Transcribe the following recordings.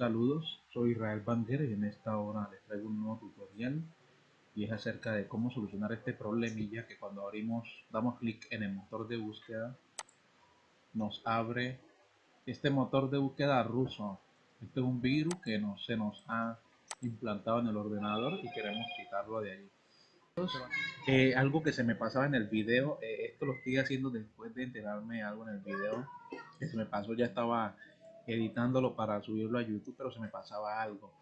Saludos, soy Israel Banger y en esta hora les traigo un nuevo tutorial y es acerca de cómo solucionar este problemilla que cuando abrimos, damos clic en el motor de búsqueda nos abre este motor de búsqueda ruso. Este es un virus que se nos ha implantado en el ordenador y queremos quitarlo de allí. Eh, algo que se me pasaba en el video, eh, esto lo estoy haciendo después de enterarme algo en el video que se me pasó, ya estaba editándolo para subirlo a YouTube, pero se me pasaba algo.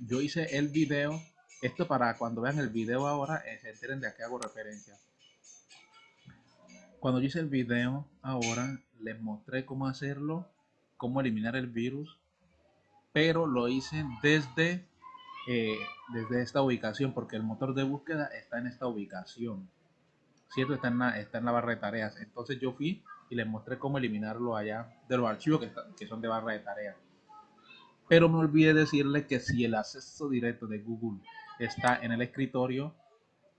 Yo hice el video, esto para cuando vean el video ahora, eh, se enteren de a qué hago referencia. Cuando yo hice el video ahora, les mostré cómo hacerlo, cómo eliminar el virus, pero lo hice desde, eh, desde esta ubicación, porque el motor de búsqueda está en esta ubicación. ¿Cierto? Está en, la, está en la barra de tareas. Entonces yo fui y les mostré cómo eliminarlo allá de los archivos que, que son de barra de tareas. Pero me olvidé decirles que si el acceso directo de Google está en el escritorio,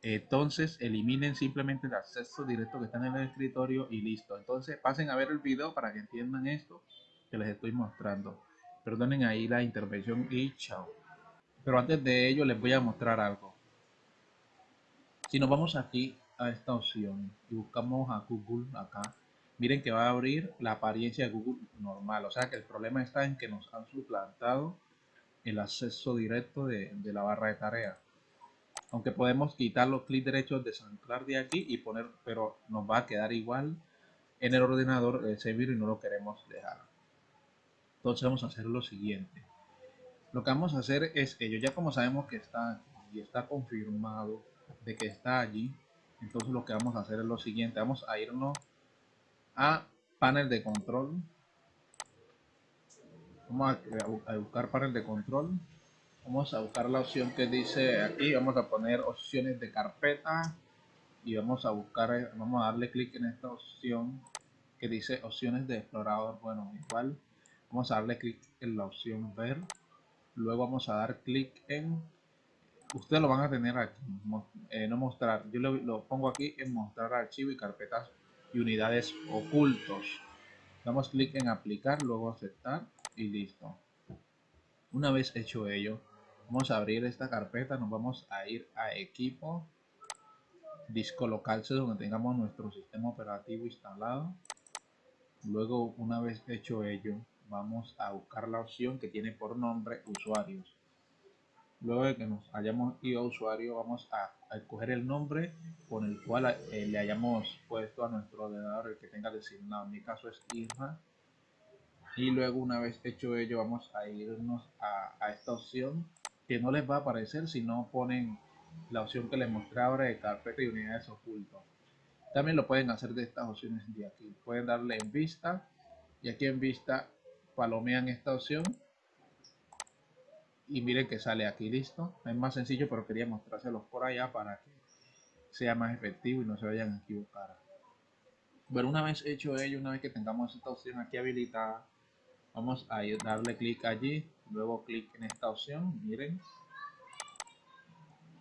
entonces eliminen simplemente el acceso directo que está en el escritorio y listo. Entonces pasen a ver el video para que entiendan esto que les estoy mostrando. Perdonen ahí la intervención y chao. Pero antes de ello les voy a mostrar algo. Si nos vamos aquí a esta opción y buscamos a Google acá, miren que va a abrir la apariencia de Google normal. O sea que el problema está en que nos han suplantado el acceso directo de, la barra de tareas. Aunque podemos quitar los clics derechos, desanclar de aquí y poner, pero nos va a quedar igual en el ordenador ese virus y no lo queremos dejar. Entonces vamos a hacer lo siguiente. Lo que vamos a hacer es que yo ya como sabemos que está y está confirmado de que está allí, entonces lo que vamos a hacer es lo siguiente. Vamos a irnos a panel de control. Vamos a, buscar panel de control. Vamos a buscar la opción que dice aquí. Vamos a poner opciones de carpeta. Y vamos a buscar, vamos a darle clic en esta opción que dice opciones de explorador. Bueno, igual vamos a darle clic en la opción ver. Luego vamos a dar clic en ustedes lo van a tener aquí, eh, no mostrar. Yo lo, lo, pongo aquí en mostrar archivo y carpetas y unidades ocultos. Damos clic en aplicar, luego aceptar y listo. Una vez hecho ello, vamos a abrir esta carpeta, nos vamos a ir a equipo, disco local, donde tengamos nuestro sistema operativo instalado. Luego, una vez hecho ello, vamos a buscar la opción que tiene por nombre usuarios. Luego de que nos hayamos ido a usuario, vamos a, escoger el nombre con el cual eh, le hayamos puesto a nuestro ordenador el que tenga designado. En mi caso es Irma. Y luego una vez hecho ello, vamos a irnos a, esta opción que no les va a aparecer si no ponen la opción que les mostré ahora de carpeta y unidades ocultos. También lo pueden hacer de estas opciones de aquí. Pueden darle en vista y aquí en vista palomean esta opción y miren que sale aquí listo. Es más sencillo pero quería mostrárselos por allá para que sea más efectivo y no se vayan a equivocar. Bueno una vez hecho ello una vez que tengamos esta opción aquí habilitada vamos a darle clic allí luego clic en esta opción miren.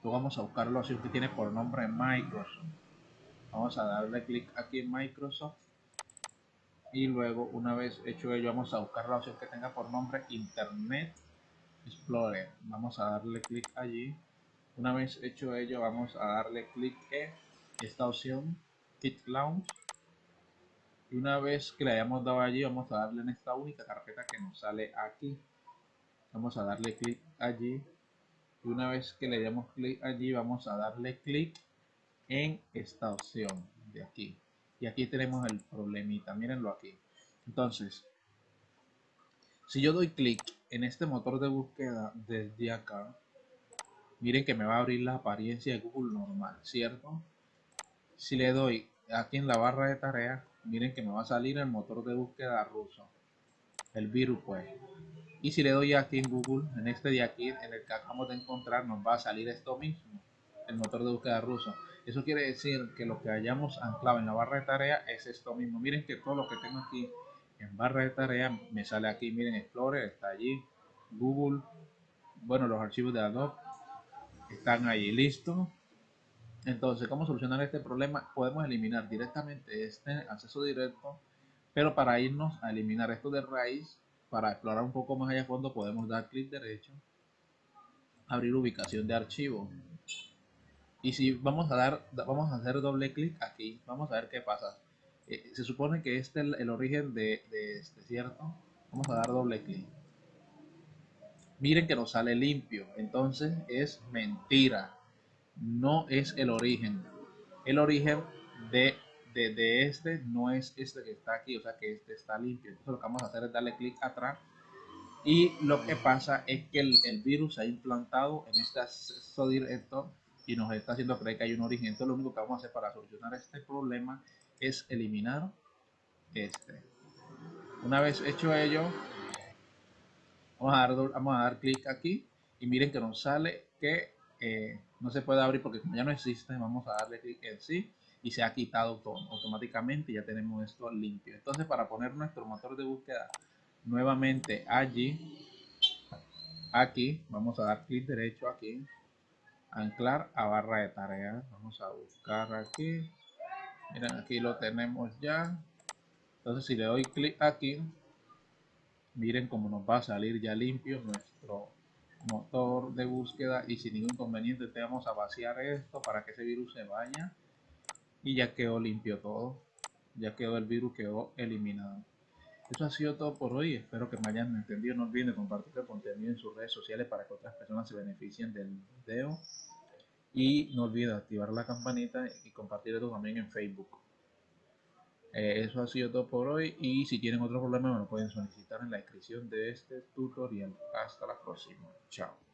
Luego vamos a buscar la opción que tiene por nombre Microsoft. Vamos a darle clic aquí en Microsoft. Y luego una vez hecho ello vamos a buscar la opción que tenga por nombre Internet Explorer. Vamos a darle clic allí. Una vez hecho ello, vamos a darle clic en esta opción, Kit Launch. Y una vez que le hayamos dado allí, vamos a darle en esta única carpeta que nos sale aquí. Vamos a darle clic allí. Y una vez que le demos clic allí, vamos a darle clic en esta opción de aquí. Y aquí tenemos el problemita, mírenlo aquí. Entonces, si yo doy clic en este motor de búsqueda desde acá, miren que me va a abrir la apariencia de Google normal, ¿cierto? Si le doy aquí en la barra de tareas, miren que me va a salir el motor de búsqueda ruso, el virus pues. Y si le doy aquí en Google, en este de aquí, en el que acabamos de encontrar, nos va a salir esto mismo, el motor de búsqueda ruso. Eso quiere decir que lo que hayamos anclado en la barra de tareas es esto mismo. Miren que todo lo que tengo aquí en barra de tarea me sale aquí, miren, Explorer está allí, Google, bueno, los archivos de Adobe están ahí, listo. Entonces, ¿cómo solucionar este problema? Podemos eliminar directamente este acceso directo, pero para irnos a eliminar esto de raíz, para explorar un poco más allá a fondo podemos dar clic derecho, abrir ubicación de archivo. Y si vamos a dar, vamos a hacer doble clic aquí, vamos a ver qué pasa. Eh, se supone que este es el, origen de, este, ¿cierto? Vamos a dar doble clic. Miren que nos sale limpio, entonces es mentira. No es el origen. El origen de de, este no es este que está aquí, o sea que este está limpio. Entonces lo que vamos a hacer es darle clic atrás y lo que pasa es que el, virus se ha implantado en este acceso directo y nos está haciendo creer que hay un origen. Entonces lo único que vamos a hacer para solucionar este problema es eliminar este. Una vez hecho ello, vamos a dar, vamos a dar clic aquí y miren que nos sale que eh, no se puede abrir porque como ya no existe, vamos a darle clic en sí y se ha quitado todo automáticamente ya tenemos esto limpio entonces para poner nuestro motor de búsqueda nuevamente allí aquí vamos a dar clic derecho aquí anclar a barra de tareas vamos a buscar aquí miren aquí lo tenemos ya. Entonces si le doy clic aquí miren cómo nos va a salir ya limpio nuestro motor de búsqueda y sin ningún inconveniente te vamos a vaciar esto para que ese virus se vaya. Y ya quedó limpio todo. Ya quedó el virus quedó eliminado. Eso ha sido todo por hoy. Espero que me hayan entendido. No olviden compartir el contenido en sus redes sociales para que otras personas se beneficien del video y no olviden activar la campanita y compartir esto también en facebook. Eh, eso ha sido todo por hoy. Y si tienen otro problema me lo pueden solicitar en la descripción de este tutorial. Hasta la próxima. Chao